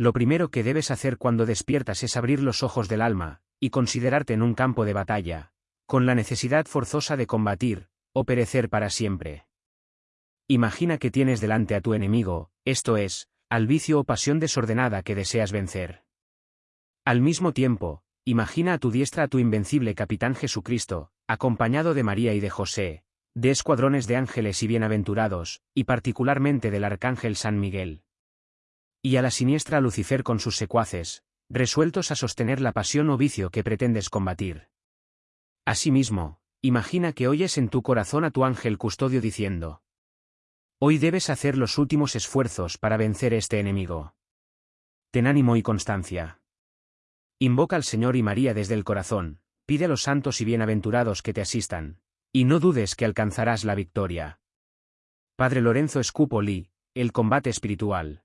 Lo primero que debes hacer cuando despiertas es abrir los ojos del alma, y considerarte en un campo de batalla, con la necesidad forzosa de combatir, o perecer para siempre. Imagina que tienes delante a tu enemigo, esto es, al vicio o pasión desordenada que deseas vencer. Al mismo tiempo, imagina a tu diestra a tu invencible capitán Jesucristo, acompañado de María y de José, de escuadrones de ángeles y bienaventurados, y particularmente del arcángel San Miguel. Y a la siniestra Lucifer con sus secuaces, resueltos a sostener la pasión o vicio que pretendes combatir. Asimismo, imagina que oyes en tu corazón a tu ángel custodio diciendo, Hoy debes hacer los últimos esfuerzos para vencer este enemigo. Ten ánimo y constancia. Invoca al Señor y María desde el corazón, pide a los santos y bienaventurados que te asistan, y no dudes que alcanzarás la victoria. Padre Lorenzo Scupoli, el combate espiritual.